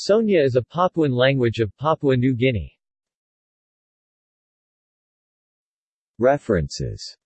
Sonia is a Papuan language of Papua New Guinea. References